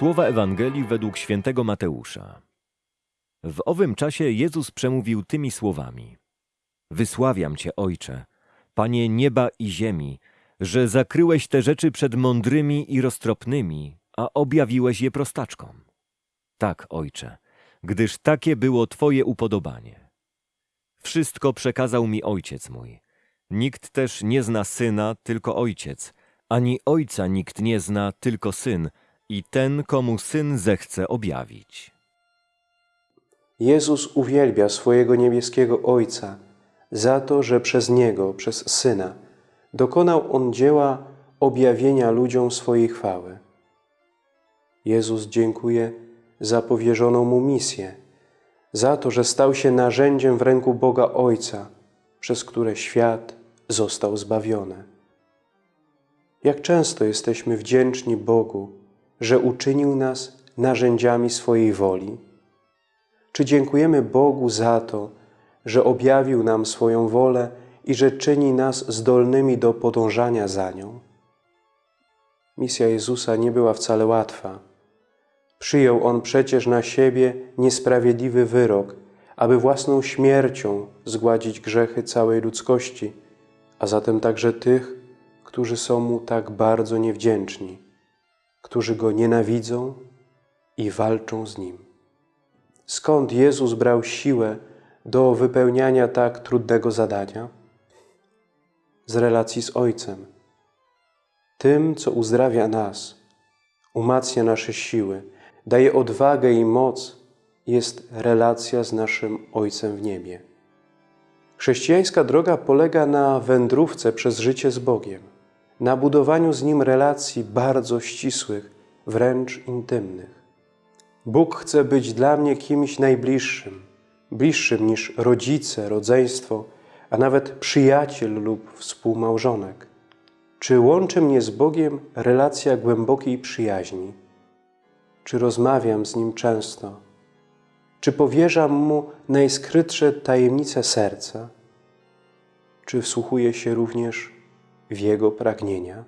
Słowa Ewangelii według świętego Mateusza. W owym czasie Jezus przemówił tymi słowami: Wysławiam Cię, Ojcze, Panie nieba i ziemi, że zakryłeś te rzeczy przed mądrymi i roztropnymi, a objawiłeś je prostaczkom. Tak, Ojcze, gdyż takie było Twoje upodobanie. Wszystko przekazał mi Ojciec mój. Nikt też nie zna Syna, tylko Ojciec, ani Ojca nikt nie zna, tylko Syn i ten, komu Syn zechce objawić. Jezus uwielbia swojego niebieskiego Ojca za to, że przez Niego, przez Syna, dokonał On dzieła objawienia ludziom swojej chwały. Jezus dziękuje za powierzoną Mu misję, za to, że stał się narzędziem w ręku Boga Ojca, przez które świat został zbawiony. Jak często jesteśmy wdzięczni Bogu, że uczynił nas narzędziami swojej woli? Czy dziękujemy Bogu za to, że objawił nam swoją wolę i że czyni nas zdolnymi do podążania za nią? Misja Jezusa nie była wcale łatwa. Przyjął On przecież na siebie niesprawiedliwy wyrok, aby własną śmiercią zgładzić grzechy całej ludzkości, a zatem także tych, którzy są Mu tak bardzo niewdzięczni, którzy Go nienawidzą i walczą z Nim. Skąd Jezus brał siłę do wypełniania tak trudnego zadania? Z relacji z Ojcem. Tym, co uzdrawia nas, umacnia nasze siły, daje odwagę i moc, jest relacja z naszym Ojcem w niebie. Chrześcijańska droga polega na wędrówce przez życie z Bogiem, na budowaniu z Nim relacji bardzo ścisłych, wręcz intymnych. Bóg chce być dla mnie kimś najbliższym, bliższym niż rodzice, rodzeństwo, a nawet przyjaciel lub współmałżonek. Czy łączy mnie z Bogiem relacja głębokiej przyjaźni? Czy rozmawiam z Nim często? Czy powierzam Mu najskrytsze tajemnice serca? Czy wsłuchuję się również w Jego pragnienia?